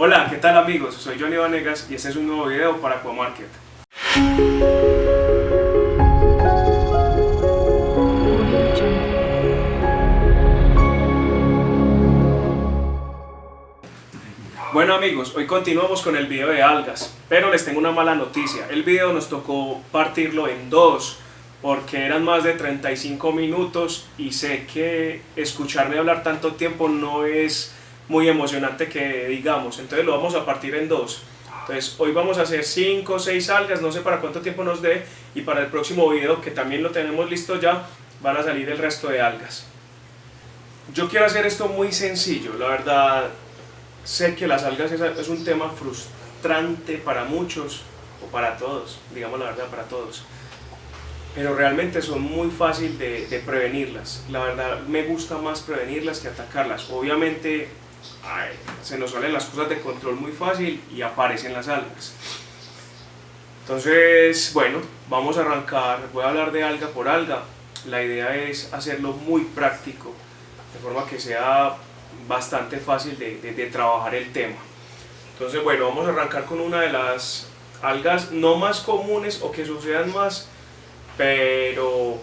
Hola, ¿qué tal amigos? Soy Johnny Vanegas y este es un nuevo video para Aquamarket. Bueno amigos, hoy continuamos con el video de algas, pero les tengo una mala noticia. El video nos tocó partirlo en dos, porque eran más de 35 minutos y sé que escucharme hablar tanto tiempo no es muy emocionante que digamos, entonces lo vamos a partir en dos. Entonces hoy vamos a hacer 5 o 6 algas, no sé para cuánto tiempo nos dé y para el próximo video que también lo tenemos listo ya, van a salir el resto de algas. Yo quiero hacer esto muy sencillo, la verdad sé que las algas es un tema frustrante para muchos o para todos, digamos la verdad para todos pero realmente son muy fáciles de, prevenirlas. La verdad me gusta más prevenirlas que atacarlas. Obviamente se nos salen las cosas de control muy fácil y aparecen las algas. Entonces, bueno, vamos a arrancar, voy a hablar de alga por alga. La idea es hacerlo muy práctico, de forma que sea bastante fácil de, de trabajar el tema. Entonces, bueno, vamos a arrancar con una de las algas no más comunes o que sucedan más, pero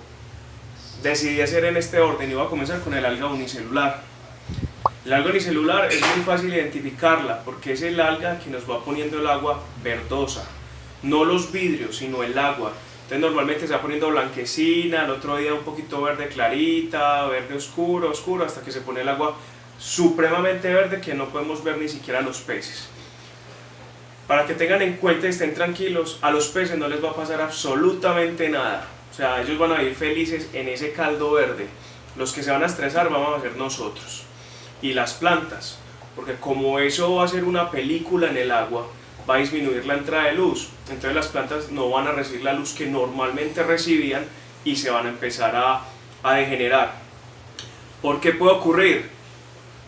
decidí hacer en este orden voy a comenzar con el alga unicelular. El alga unicelular es muy fácil identificarla porque es el alga que nos va poniendo el agua verdosa, no los vidrios, sino el agua. Entonces normalmente se va poniendo blanquecina, el otro día un poquito verde clarita, verde oscuro, oscuro, hasta que se pone el agua supremamente verde que no podemos ver ni siquiera los peces. Para que tengan en cuenta y estén tranquilos, a los peces no les va a pasar absolutamente nada. O sea, ellos van a vivir felices en ese caldo verde. Los que se van a estresar vamos a ser nosotros. Y las plantas, porque como eso va a ser una película en el agua, va a disminuir la entrada de luz. Entonces las plantas no van a recibir la luz que normalmente recibían y se van a empezar a, a degenerar. ¿Por qué puede ocurrir?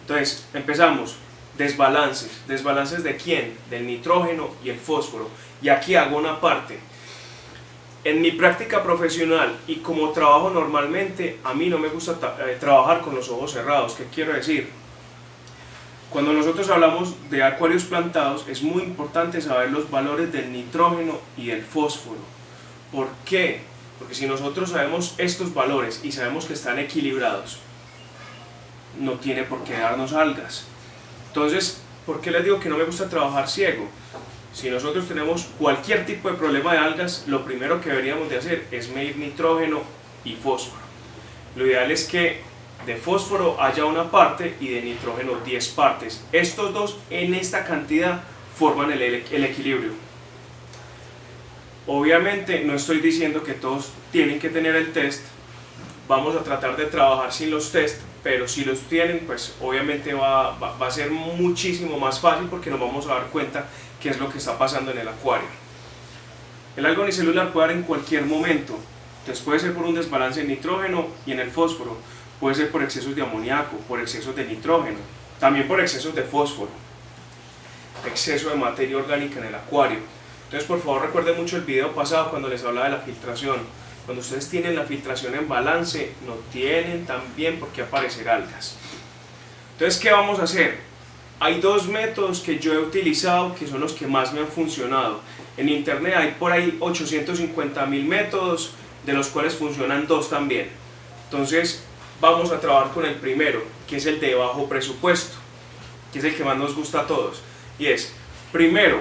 Entonces, empezamos desbalances. ¿Desbalances de quién? Del nitrógeno y el fósforo. Y aquí hago una parte. En mi práctica profesional y como trabajo normalmente, a mí no me gusta eh, trabajar con los ojos cerrados. ¿Qué quiero decir? Cuando nosotros hablamos de acuarios plantados, es muy importante saber los valores del nitrógeno y del fósforo. ¿Por qué? Porque si nosotros sabemos estos valores y sabemos que están equilibrados, no tiene por qué darnos algas. Entonces, ¿por qué les digo que no me gusta trabajar ciego? Si nosotros tenemos cualquier tipo de problema de algas, lo primero que deberíamos de hacer es medir nitrógeno y fósforo. Lo ideal es que de fósforo haya una parte y de nitrógeno 10 partes. Estos dos en esta cantidad forman el, equilibrio. Obviamente no estoy diciendo que todos tienen que tener el test, vamos a tratar de trabajar sin los test, pero si los tienen, pues obviamente va, a ser muchísimo más fácil porque nos vamos a dar cuenta qué es lo que está pasando en el acuario. El alga unicelular puede dar en cualquier momento, entonces puede ser por un desbalance en nitrógeno y en el fósforo, puede ser por excesos de amoníaco, por excesos de nitrógeno, también por excesos de fósforo, exceso de materia orgánica en el acuario. Entonces por favor recuerden mucho el video pasado cuando les hablaba de la filtración, cuando ustedes tienen la filtración en balance, no tienen también por qué aparecer algas. Entonces, ¿qué vamos a hacer? Hay dos métodos que yo he utilizado que son los que más me han funcionado. En internet hay por ahí 850 mil métodos, de los cuales funcionan dos también. Entonces, vamos a trabajar con el primero, que es el de bajo presupuesto, que es el que más nos gusta a todos. Y es, primero,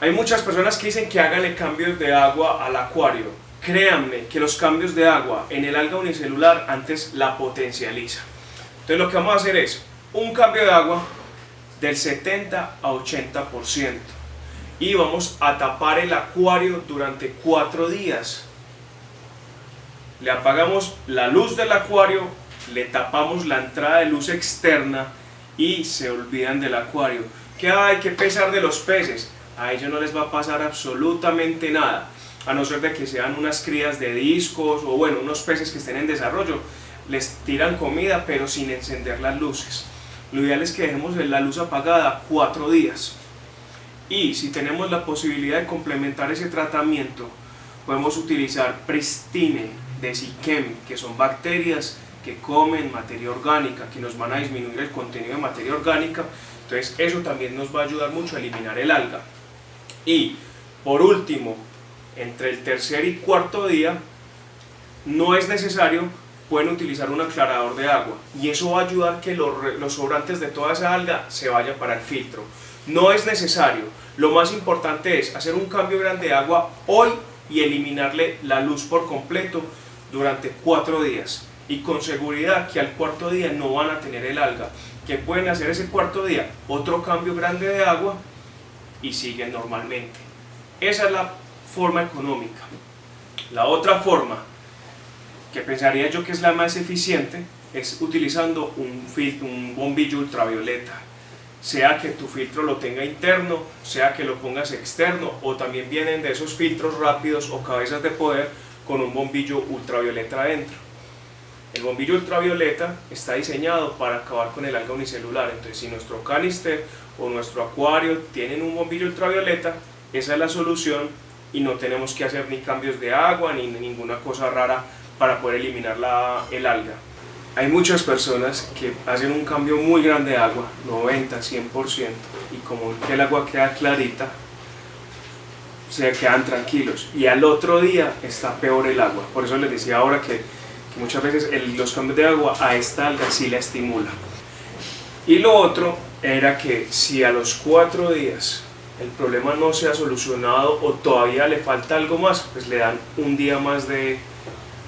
hay muchas personas que dicen que háganle cambios de agua al acuario créanme que los cambios de agua en el alga unicelular antes la potencializa. Entonces lo que vamos a hacer es un cambio de agua del 70 a 80% y vamos a tapar el acuario durante cuatro días. Le apagamos la luz del acuario, le tapamos la entrada de luz externa y se olvidan del acuario. ¿Qué hay que pesar de los peces? A ellos no les va a pasar absolutamente nada a no ser de que sean unas crías de discos o bueno, unos peces que estén en desarrollo, les tiran comida pero sin encender las luces. Lo ideal es que dejemos la luz apagada cuatro días. Y si tenemos la posibilidad de complementar ese tratamiento, podemos utilizar Pristine de Siquem, que son bacterias que comen materia orgánica, que nos van a disminuir el contenido de materia orgánica Entonces eso también nos va a ayudar mucho a eliminar el alga. Y por último, entre el tercer y cuarto día, no es necesario, pueden utilizar un aclarador de agua y eso va a ayudar que los, los sobrantes de toda esa alga se vayan para el filtro. No es necesario, lo más importante es hacer un cambio grande de agua hoy y eliminarle la luz por completo durante cuatro días. Y con seguridad que al cuarto día no van a tener el alga. Que pueden hacer ese cuarto día otro cambio grande de agua y siguen normalmente. Esa es la forma económica. La otra forma que pensaría yo que es la más eficiente es utilizando un, un bombillo ultravioleta sea que tu filtro lo tenga interno, sea que lo pongas externo, o también vienen de esos filtros rápidos o cabezas de poder con un bombillo ultravioleta adentro. El bombillo ultravioleta está diseñado para acabar con el alga unicelular, entonces si nuestro canister o nuestro acuario tienen un bombillo ultravioleta, esa es la solución y no tenemos que hacer ni cambios de agua ni ninguna cosa rara para poder eliminar la, el alga. Hay muchas personas que hacen un cambio muy grande de agua, 90, 100%, y como que el agua queda clarita, se quedan tranquilos. Y al otro día está peor el agua. Por eso les decía ahora que, muchas veces los cambios de agua a esta alga sí la estimula. Y lo otro era que si a los cuatro días el problema no se ha solucionado o todavía le falta algo más, pues le dan un día más de,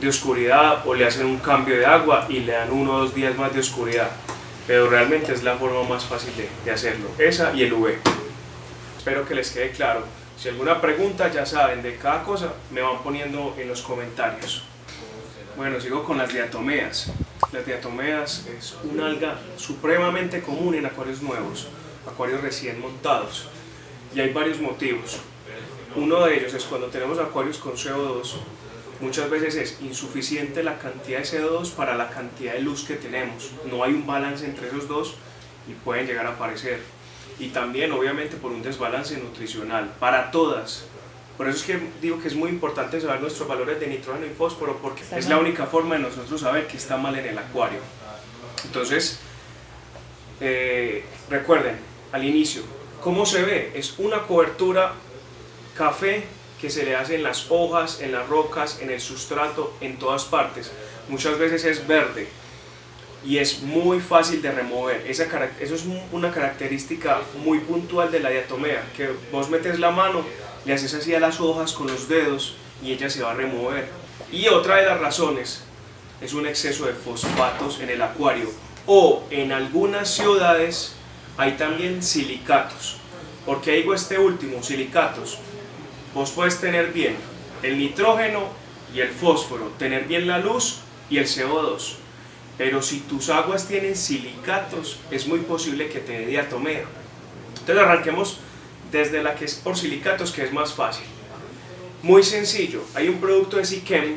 de oscuridad o le hacen un cambio de agua y le dan uno o dos días más de oscuridad. Pero realmente es la forma más fácil de, de hacerlo, esa y el UV. Espero que les quede claro. Si alguna pregunta ya saben de cada cosa, me van poniendo en los comentarios. Bueno, sigo con las diatomeas. Las diatomeas es una alga supremamente común en acuarios nuevos, acuarios recién montados. Y hay varios motivos. Uno de ellos es cuando tenemos acuarios con CO2, muchas veces es insuficiente la cantidad de CO2 para la cantidad de luz que tenemos. No hay un balance entre esos dos y pueden llegar a aparecer. Y también obviamente por un desbalance nutricional para todas. Por eso es que digo que es muy importante saber nuestros valores de nitrógeno y fósforo porque es la única forma de nosotros saber que está mal en el acuario. Entonces, eh, recuerden, al inicio, ¿cómo se ve? Es una cobertura café que se le hace en las hojas, en las rocas, en el sustrato, en todas partes. Muchas veces es verde y es muy fácil de remover. Esa, eso es una característica muy puntual de la diatomea, que vos metes la mano, le haces así a las hojas con los dedos y ella se va a remover. Y otra de las razones es un exceso de fosfatos en el acuario o en algunas ciudades hay también silicatos. ¿Por qué digo este último, silicatos? vos puedes tener bien el nitrógeno y el fósforo, tener bien la luz y el CO2. Pero si tus aguas tienen silicatos, es muy posible que te dé diatomea. Entonces arranquemos desde la que es por silicatos, que es más fácil. Muy sencillo, hay un producto de Sikem,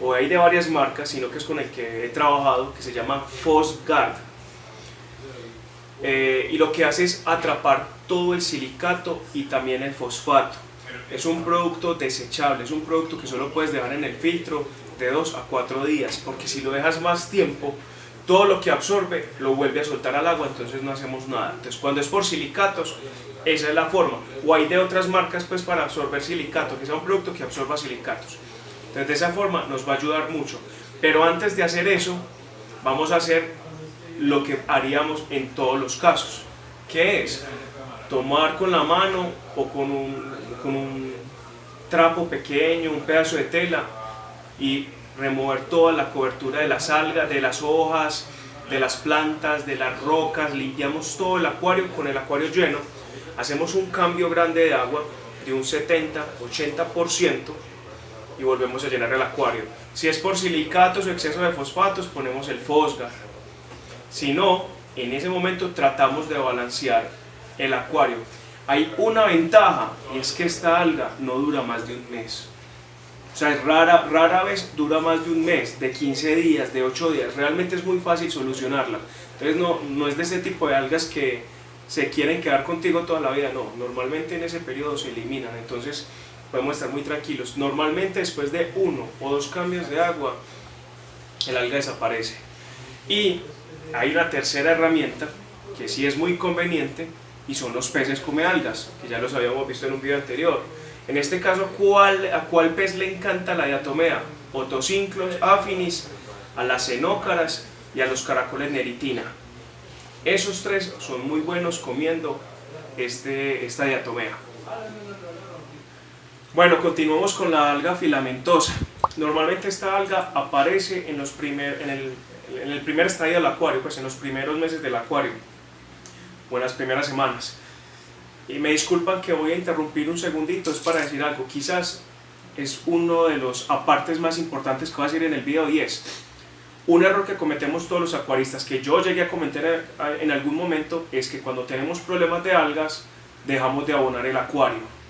o hay de varias marcas, sino que es con el que he trabajado, que se llama Fosgard. Eh, y lo que hace es atrapar todo el silicato y también el fosfato es un producto desechable, es un producto que solo puedes dejar en el filtro de 2 a 4 días, porque si lo dejas más tiempo, todo lo que absorbe lo vuelve a soltar al agua, entonces no hacemos nada. Entonces cuando es por silicatos, esa es la forma. O hay de otras marcas pues para absorber silicato, que sea un producto que absorba silicatos. Entonces de esa forma nos va a ayudar mucho. Pero antes de hacer eso, vamos a hacer lo que haríamos en todos los casos. ¿Qué es? Tomar con la mano o con un, con un trapo pequeño, un pedazo de tela y remover toda la cobertura de las algas, de las hojas, de las plantas, de las rocas, limpiamos todo el acuario con el acuario lleno, hacemos un cambio grande de agua de un 70-80% y volvemos a llenar el acuario. Si es por silicatos o exceso de fosfatos, ponemos el fosgar. Si no, en ese momento tratamos de balancear el acuario hay una ventaja y es que esta alga no dura más de un mes. O sea, rara, rara vez dura más de un mes, de 15 días, de 8 días. Realmente es muy fácil solucionarla. Entonces no, no es de ese tipo de algas que se quieren quedar contigo toda la vida. No, normalmente en ese periodo se eliminan. Entonces podemos estar muy tranquilos. Normalmente después de uno o dos cambios de agua, el alga desaparece. Y hay una tercera herramienta que sí es muy conveniente y son los peces come algas, que ya los habíamos visto en un video anterior. En este caso, ¿cuál, ¿a cuál pez le encanta la diatomea? Otocinclos, afinis, a las cenócaras y a los caracoles neritina. Esos tres son muy buenos comiendo este, esta diatomea. Bueno, continuamos con la alga filamentosa. Normalmente esta alga aparece en, los primer, en, el, en el primer estadio del acuario, pues en los primeros meses del acuario, o en las primeras semanas. Y me disculpan que voy a interrumpir un segundito, es para decir algo. Quizás es uno de los apartes más importantes que voy a decir en el video y es un error que cometemos todos los acuaristas, que yo llegué a cometer en algún momento, es que cuando tenemos problemas de algas, dejamos de abonar el acuario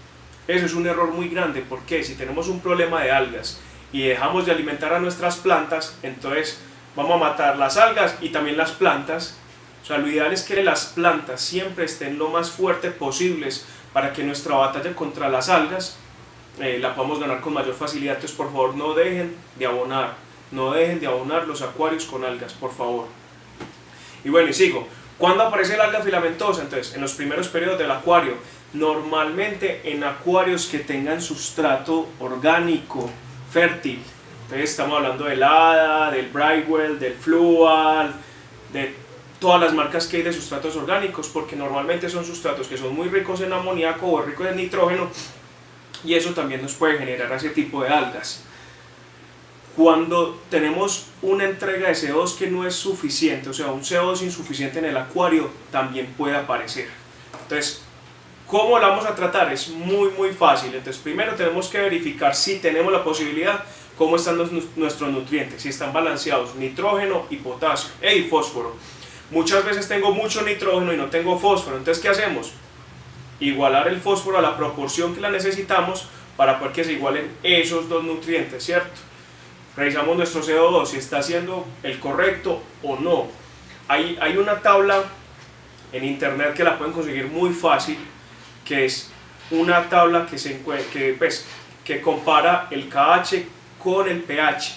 eso es un error muy grande porque si tenemos un problema de algas y dejamos de alimentar a nuestras plantas, entonces vamos a matar las algas y también las plantas. O sea, lo ideal es que las plantas siempre estén lo más fuerte posibles para que nuestra batalla contra las algas eh, la podamos ganar con mayor facilidad. Entonces, por favor, no dejen de abonar, no dejen de abonar los acuarios con algas, por favor. Y bueno, y sigo. ¿Cuándo aparece el alga filamentosa? Entonces, en los primeros periodos del acuario, normalmente en acuarios que tengan sustrato orgánico, fértil. Entonces estamos hablando del ADA, del Brightwell, del Flual, de todas las marcas que hay de sustratos orgánicos, porque normalmente son sustratos que son muy ricos en amoníaco o ricos en nitrógeno, y eso también nos puede generar ese tipo de algas. Cuando tenemos una entrega de CO2 que no es suficiente, o sea, un CO2 insuficiente en el acuario, también puede aparecer. Entonces, ¿Cómo la vamos a tratar? Es muy muy fácil. Entonces primero tenemos que verificar si tenemos la posibilidad, cómo están nuestros nutrientes, si están balanceados, nitrógeno y potasio, y fósforo. Muchas veces tengo mucho nitrógeno y no tengo fósforo, entonces ¿qué hacemos? Igualar el fósforo a la proporción que la necesitamos para poder que se igualen esos dos nutrientes, ¿cierto? Revisamos nuestro CO2, si está haciendo el correcto o no. Hay, hay una tabla en internet que la pueden conseguir muy fácil, que es una tabla que, se que, pues, que compara el KH con el pH.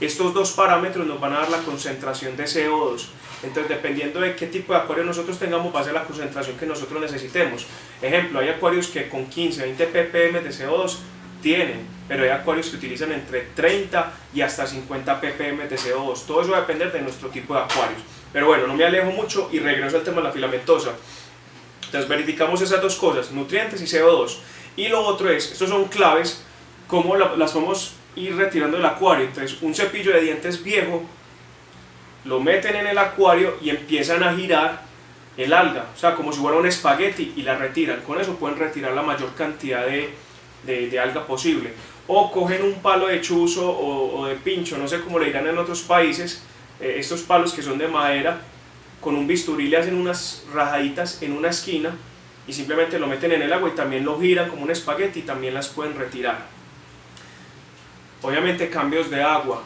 Estos dos parámetros nos van a dar la concentración de CO2. Entonces, dependiendo de qué tipo de acuario nosotros tengamos, va a ser la concentración que nosotros necesitemos. Ejemplo, hay acuarios que con 15, 20 ppm de CO2 tienen, pero hay acuarios que utilizan entre 30 y hasta 50 ppm de CO2. Todo eso va a depender de nuestro tipo de acuarios. Pero bueno, no me alejo mucho y regreso al tema de la filamentosa. Entonces verificamos esas dos cosas, nutrientes y CO2. Y lo otro es, estos son claves, cómo las vamos ir retirando del acuario. Entonces un cepillo de dientes viejo, lo meten en el acuario y empiezan a girar el alga, o sea, como si fuera un espagueti y la retiran. Con eso pueden retirar la mayor cantidad de, de, alga posible. O cogen un palo de chuzo o, de pincho, no sé cómo le dirán en otros países, eh, estos palos que son de madera, con un bisturí le hacen unas rajaditas en una esquina y simplemente lo meten en el agua y también lo giran como un espagueti y también las pueden retirar. Obviamente cambios de agua.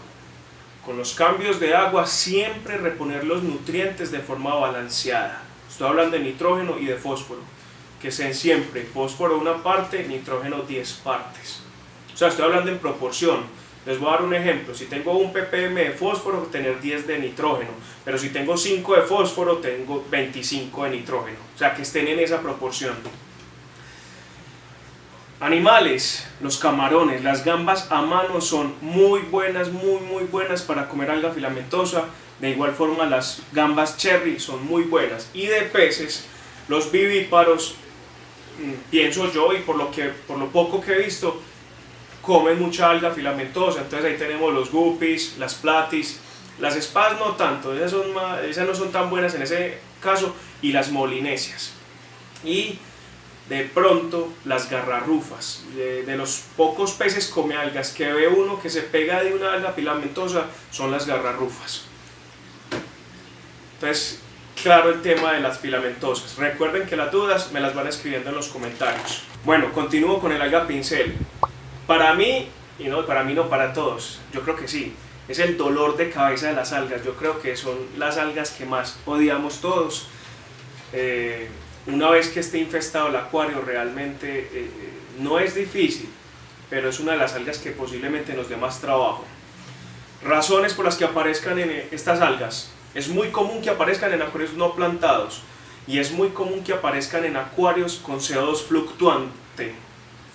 Con los cambios de agua siempre reponer los nutrientes de forma balanceada. Estoy hablando de nitrógeno y de fósforo. Que sean siempre fósforo una parte, nitrógeno 10 partes. O sea, estoy hablando en proporción les voy a dar un ejemplo, si tengo un ppm de fósforo, tener 10 de nitrógeno, pero si tengo 5 de fósforo, tengo 25 de nitrógeno, o sea que estén en esa proporción. Animales, los camarones, las gambas a mano son muy buenas, muy muy buenas para comer alga filamentosa, de igual forma las gambas cherry son muy buenas, y de peces, los vivíparos, mm, pienso yo y por lo, que, por lo poco que he visto, comen mucha alga filamentosa, entonces ahí tenemos los guppies, las platis, las espadas no tanto, esas, son esas no son tan buenas en ese caso, y las molinesias. Y de pronto las garrarrufas, de, los pocos peces come algas que ve uno que se pega de una alga filamentosa, son las garrarufas. Entonces, claro el tema de las filamentosas. Recuerden que las dudas me las van escribiendo en los comentarios. Bueno, continúo con el alga pincel. Para mí, y no, para mí no, para todos, yo creo que sí, es el dolor de cabeza de las algas, yo creo que son las algas que más odiamos todos. Eh, una vez que esté infestado el acuario realmente eh, no es difícil, pero es una de las algas que posiblemente nos dé más trabajo. Razones por las que aparezcan en estas algas. Es muy común que aparezcan en acuarios no plantados y es muy común que aparezcan en acuarios con CO2 fluctuante.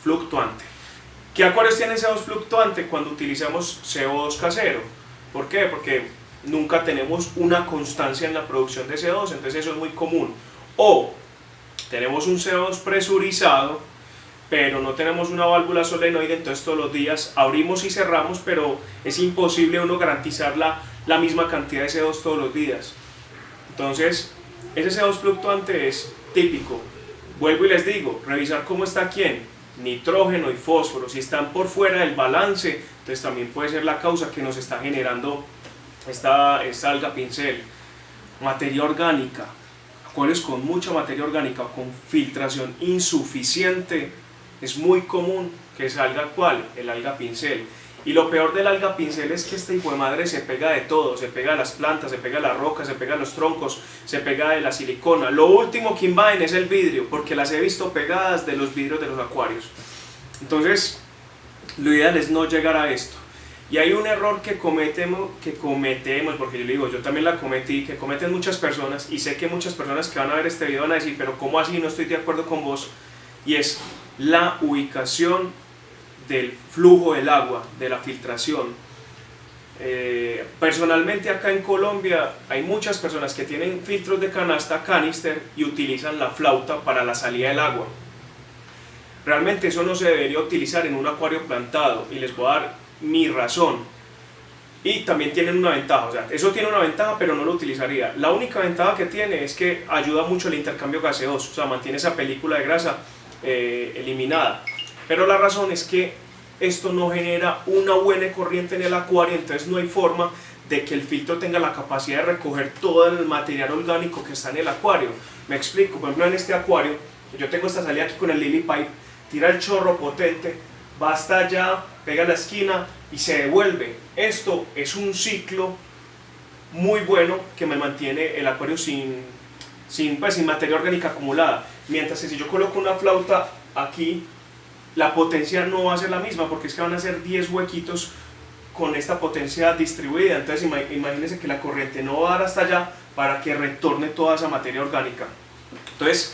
fluctuante. ¿Qué acuarios tienen CO2 fluctuante cuando utilizamos CO2 casero? ¿Por qué? Porque nunca tenemos una constancia en la producción de CO2, entonces eso es muy común. O tenemos un CO2 presurizado, pero no tenemos una válvula solenoide, entonces todos los días abrimos y cerramos, pero es imposible uno garantizar la, la misma cantidad de CO2 todos los días. Entonces, ese CO2 fluctuante es típico. Vuelvo y les digo, revisar cómo está quién, nitrógeno y fósforo, si están por fuera del balance, entonces también puede ser la causa que nos está generando esta, esta alga pincel. Materia orgánica, acuarios con mucha materia orgánica, con filtración insuficiente, es muy común que salga cuál, el alga pincel. Y lo peor del alga pincel es que este hijo de madre se pega de todo, se pega a las plantas, se pega a las rocas, se pega a los troncos, se pega de la silicona. Lo último que invaden es el vidrio, porque las he visto pegadas de los vidrios de los acuarios. Entonces, lo ideal es no llegar a esto. Y hay un error que cometemos, que cometemos, porque yo le digo, yo también la cometí, que cometen muchas personas, y sé que muchas personas que van a ver este video van a decir, pero ¿cómo así no estoy de acuerdo con vos? Y es la ubicación del flujo del agua, de la filtración. Eh, personalmente acá en Colombia hay muchas personas que tienen filtros de canasta, canister, y utilizan la flauta para la salida del agua. Realmente eso no se debería utilizar en un acuario plantado, y les voy a dar mi razón. Y también tienen una ventaja, o sea, eso tiene una ventaja, pero no lo utilizaría. La única ventaja que tiene es que ayuda mucho el intercambio gaseoso, o sea, mantiene esa película de grasa eh, eliminada. Pero la razón es que esto no genera una buena corriente en el acuario, entonces no hay forma de que el filtro tenga la capacidad de recoger todo el material orgánico que está en el acuario. Me explico, por ejemplo en este acuario, yo tengo esta salida aquí con el Lily Pipe, tira el chorro potente, va hasta allá, pega la esquina y se devuelve. Esto es un ciclo muy bueno que me mantiene el acuario sin, sin, pues, sin materia orgánica acumulada. Mientras que si yo coloco una flauta aquí, la potencia no va a ser la misma porque es que van a ser 10 huequitos con esta potencia distribuida. Entonces imagínense que la corriente no va a dar hasta allá para que retorne toda esa materia orgánica. Entonces,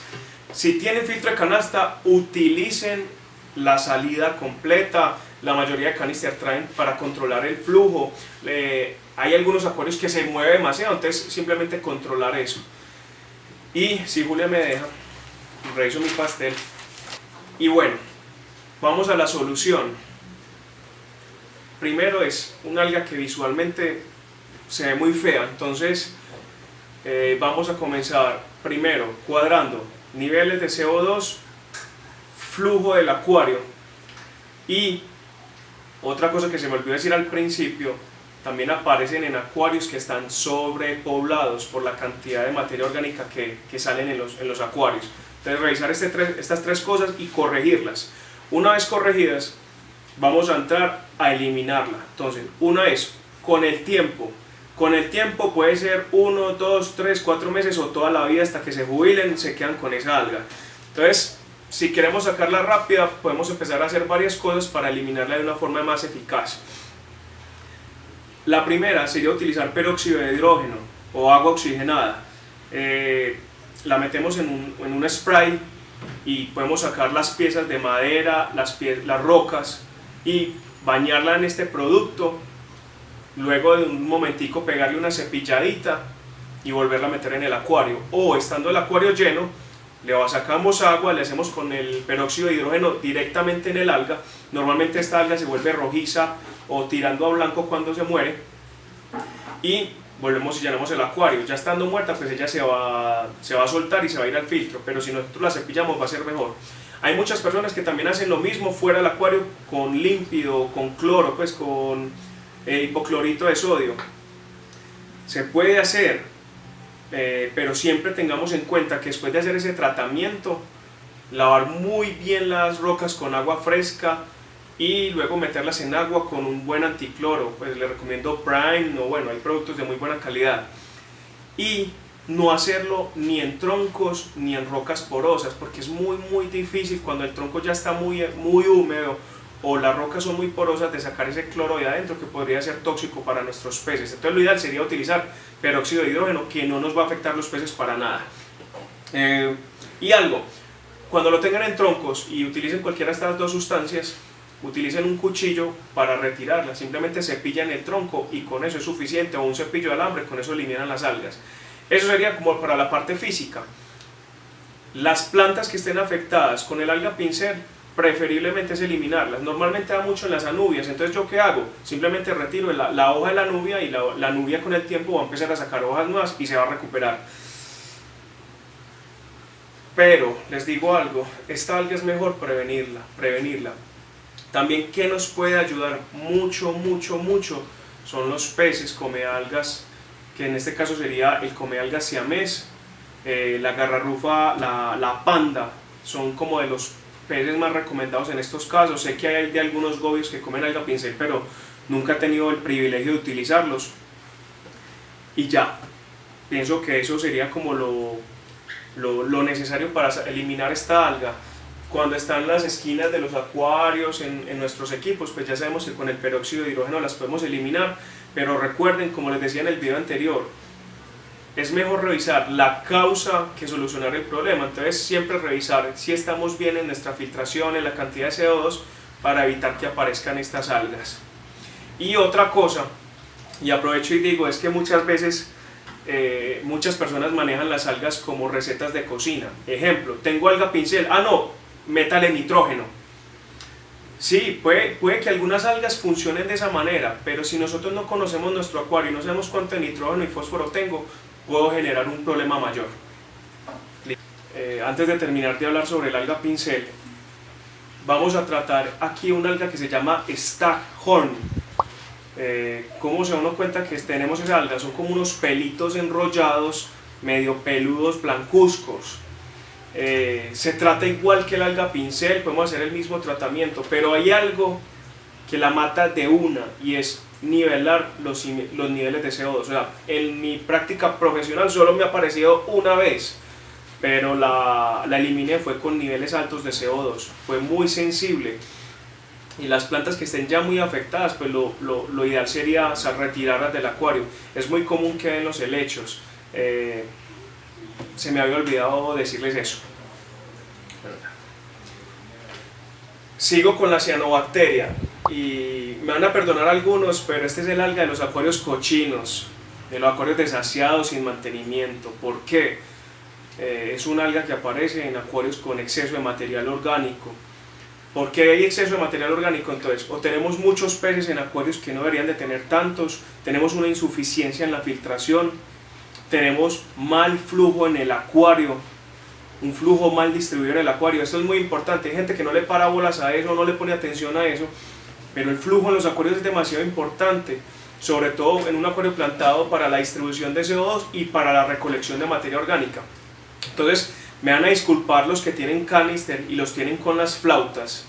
si tienen filtro de canasta, utilicen la salida completa, la mayoría de canisters traen para controlar el flujo, hay algunos acuarios que se mueven demasiado, entonces simplemente controlar eso. Y si Julia me deja, reviso mi pastel. Y bueno, vamos a la solución. Primero es un alga que visualmente se ve muy fea, entonces eh, vamos a comenzar primero cuadrando niveles de CO2 flujo del acuario. Y otra cosa que se me olvidó decir al principio, también aparecen en acuarios que están sobrepoblados por la cantidad de materia orgánica que, que salen en los, en los, acuarios. Entonces revisar este estas tres cosas y corregirlas. Una vez corregidas, vamos a entrar a eliminarla. Entonces, una es con el tiempo. Con el tiempo puede ser uno, dos, tres, cuatro meses o toda la vida hasta que se jubilen, se quedan con esa alga. Entonces, si queremos sacarla rápida, podemos empezar a hacer varias cosas para eliminarla de una forma más eficaz. La primera sería utilizar peróxido de hidrógeno o agua oxigenada. Eh, la metemos en un, en un, spray y podemos sacar las piezas de madera, las, las rocas y bañarla en este producto. Luego de un momentico pegarle una cepilladita y volverla a meter en el acuario. O estando el acuario lleno, le sacamos agua, le hacemos con el peróxido de hidrógeno directamente en el alga, normalmente esta alga se vuelve rojiza o tirando a blanco cuando se muere, y volvemos y llenamos el acuario, ya estando muerta pues ella se va, se va a soltar y se va a ir al filtro, pero si nosotros la cepillamos va a ser mejor. Hay muchas personas que también hacen lo mismo fuera del acuario con límpido, con cloro, pues con eh, hipoclorito de sodio. Se puede hacer, eh, pero siempre tengamos en cuenta que después de hacer ese tratamiento, lavar muy bien las rocas con agua fresca y luego meterlas en agua con un buen anticloro, pues le recomiendo Prime, o bueno, hay productos de muy buena calidad. Y no hacerlo ni en troncos ni en rocas porosas, porque es muy muy difícil cuando el tronco ya está muy, muy húmedo o las rocas son muy porosas de sacar ese cloro de adentro que podría ser tóxico para nuestros peces. Entonces lo ideal sería utilizar peróxido de hidrógeno que no nos va a afectar los peces para nada. Eh, y algo, cuando lo tengan en troncos y utilicen cualquiera de estas dos sustancias, utilicen un cuchillo para retirarla, simplemente cepillan el tronco y con eso es suficiente, o un cepillo de alambre, con eso eliminan las algas. Eso sería como para la parte física. Las plantas que estén afectadas con el alga pincel, preferiblemente es eliminarlas. Normalmente da mucho en las anubias, entonces ¿yo qué hago? Simplemente retiro la, hoja de la nubia y la, la nubia con el tiempo va a empezar a sacar hojas nuevas y se va a recuperar. Pero les digo algo, esta alga es mejor prevenirla, prevenirla. También que nos puede ayudar mucho, mucho, mucho son los peces come algas, que en este caso sería el come algas siamés, eh, la garrarufa, la, la panda, son como de los peces más recomendados en estos casos. Sé que hay de algunos gobios que comen alga pincel, pero nunca he tenido el privilegio de utilizarlos. Y ya, pienso que eso sería como lo, lo, necesario para eliminar esta alga. Cuando están las esquinas de los acuarios en, en, nuestros equipos, pues ya sabemos que con el peróxido de hidrógeno las podemos eliminar, pero recuerden, como les decía en el video anterior, es mejor revisar la causa que solucionar el problema. Entonces siempre revisar si estamos bien en nuestra filtración, en la cantidad de CO2, para evitar que aparezcan estas algas. Y otra cosa, y aprovecho y digo, es que muchas veces eh, muchas personas manejan las algas como recetas de cocina. Ejemplo, tengo alga pincel, ah no, métale nitrógeno. Sí, puede, puede que algunas algas funcionen de esa manera, pero si nosotros no conocemos nuestro acuario y no sabemos cuánto nitrógeno y fósforo tengo, puedo generar un problema mayor. Eh, antes de terminar de hablar sobre el alga pincel, vamos a tratar aquí una alga que se llama Staghorn eh, ¿cómo se da uno cuenta que tenemos esa alga? Son como unos pelitos enrollados, medio peludos, blancuzcos. Eh, se trata igual que el alga pincel, podemos hacer el mismo tratamiento, pero hay algo que la mata de una y es nivelar los, los niveles de CO2. O sea, en mi práctica profesional solo me ha aparecido una vez, pero la, la eliminé fue con niveles altos de CO2. Fue muy sensible y las plantas que estén ya muy afectadas, pues lo, lo, lo ideal sería retirarlas del acuario. Es muy común que en los helechos. Eh, se me había olvidado decirles eso. Sigo con la cianobacteria y me van a perdonar algunos, pero este es el alga de los acuarios cochinos, de los acuarios desasiados sin mantenimiento. ¿Por qué? Eh, es un alga que aparece en acuarios con exceso de material orgánico ¿Por qué hay exceso de material orgánico? Entonces, o tenemos muchos peces en acuarios que no deberían de tener tantos, tenemos una insuficiencia en la filtración, tenemos mal flujo en el acuario, un flujo mal distribuido en el acuario. Esto es muy importante. Hay gente que no le para bolas a eso, no le pone atención a eso, pero el flujo en los acuarios es demasiado importante, sobre todo en un acuario plantado para la distribución de CO2 y para la recolección de materia orgánica. Entonces, me van a disculpar los que tienen canister y los tienen con las flautas.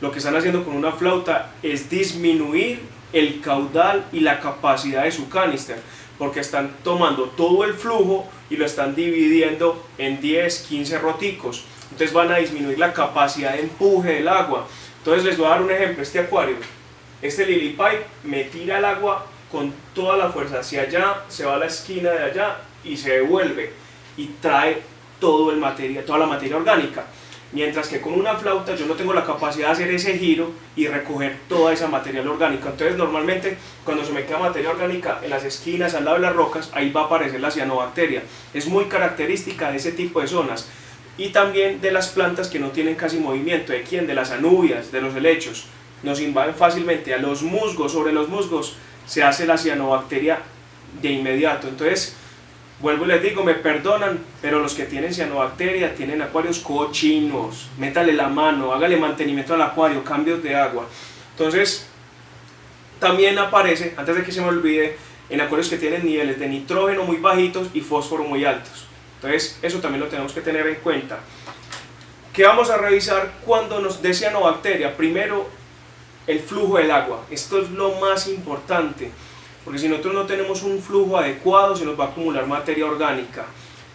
Lo que están haciendo con una flauta es disminuir el caudal y la capacidad de su canister, porque están tomando todo el flujo y lo están dividiendo en 10, 15 roticos. Entonces van a disminuir la capacidad de empuje del agua. Entonces les voy a dar un ejemplo, este acuario, este lily pipe me tira el agua con toda la fuerza hacia allá, se va a la esquina de allá y se devuelve y trae todo el materia, toda la materia orgánica. Mientras que con una flauta yo no tengo la capacidad de hacer ese giro y recoger toda esa materia orgánica. Entonces normalmente cuando se me queda materia orgánica en las esquinas, al lado de las rocas, ahí va a aparecer la cianobacteria. Es muy característica de ese tipo de zonas. Y también de las plantas que no tienen casi movimiento. ¿De quién? De las anubias, de los helechos. Nos invaden fácilmente a los musgos. Sobre los musgos se hace la cianobacteria de inmediato. Entonces Vuelvo y les digo, me perdonan, pero los que tienen cianobacteria tienen acuarios cochinos. Métale la mano, hágale mantenimiento al acuario, cambios de agua. Entonces, también aparece, antes de que se me olvide, en acuarios que tienen niveles de nitrógeno muy bajitos y fósforo muy altos. Entonces, eso también lo tenemos que tener en cuenta. ¿Qué vamos a revisar cuando nos dé cianobacteria? Primero, el flujo del agua. Esto es lo más importante porque si nosotros no tenemos un flujo adecuado se nos va a acumular materia orgánica.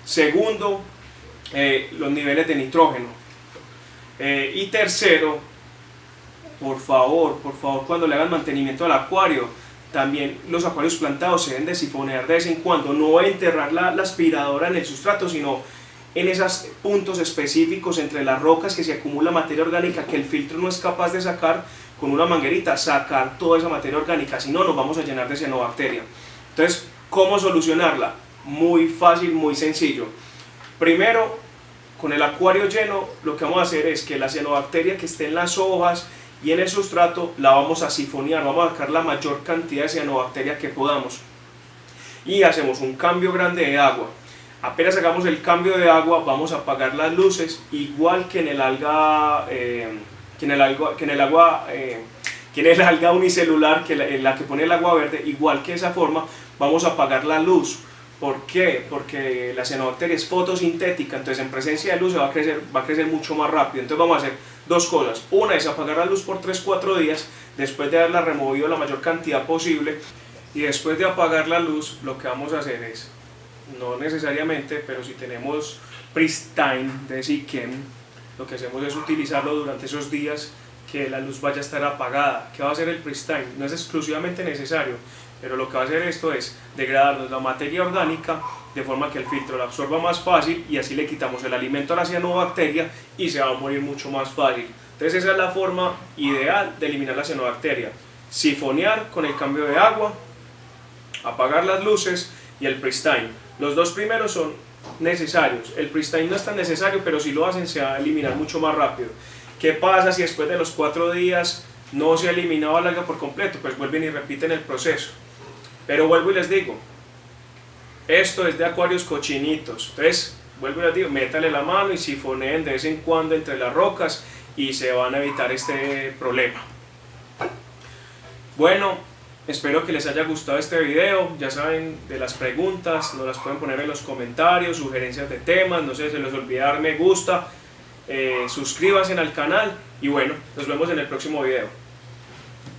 Segundo, eh, los niveles de nitrógeno. Eh, y tercero, por favor, por favor, cuando le hagan mantenimiento al acuario, también los acuarios plantados se deben de sifonear de vez en cuando, no enterrar la, la aspiradora en el sustrato, sino en esos puntos específicos entre las rocas que se acumula materia orgánica que el filtro no es capaz de sacar con una manguerita, sacar toda esa materia orgánica, si no nos vamos a llenar de cianobacteria. Entonces, ¿cómo solucionarla? Muy fácil, muy sencillo. Primero, con el acuario lleno, lo que vamos a hacer es que la cianobacteria que esté en las hojas y en el sustrato la vamos a sifonear, vamos a sacar la mayor cantidad de cianobacteria que podamos. Y hacemos un cambio grande de agua. Apenas hagamos el cambio de agua, vamos a apagar las luces, igual que en el alga, eh, que en el alga, que en el agua, eh, que en el alga unicelular, que la, en la que pone el agua verde, igual que esa forma, vamos a apagar la luz ¿Por qué? Porque la cianobacteria es fotosintética, entonces en presencia de luz va a crecer, va a crecer mucho más rápido. Entonces vamos a hacer dos cosas. Una es apagar la luz por 3-4 días, después de haberla removido la mayor cantidad posible. Y después de apagar la luz, lo que vamos a hacer es, no necesariamente, pero si tenemos pristine de Siken, lo que hacemos es utilizarlo durante esos días que la luz vaya a estar apagada. ¿Qué va a hacer el pristine? No es exclusivamente necesario, pero lo que va a hacer esto es degradarnos la materia orgánica de forma que el filtro la absorba más fácil y así le quitamos el alimento a la cianobacteria y se va a morir mucho más fácil. Entonces esa es la forma ideal de eliminar la cianobacteria. Sifonear con el cambio de agua, apagar las luces y el pristine. Los dos primeros son necesarios. El pristine no es tan necesario, pero si lo hacen se va a eliminar mucho más rápido. ¿Qué pasa si después de los cuatro días no se ha eliminado la alga por completo? Pues vuelven y repiten el proceso. Pero vuelvo y les digo, esto es de acuarios cochinitos. Entonces, vuelvo y les digo, métale la mano y sifoneen de vez en cuando entre las rocas y se van a evitar este problema. Bueno, espero que les haya gustado este video. Ya saben de las preguntas, nos las pueden poner en los comentarios, sugerencias de temas, no sé, se les olvide dar me gusta, eh, suscríbanse al canal y bueno, nos vemos en el próximo video.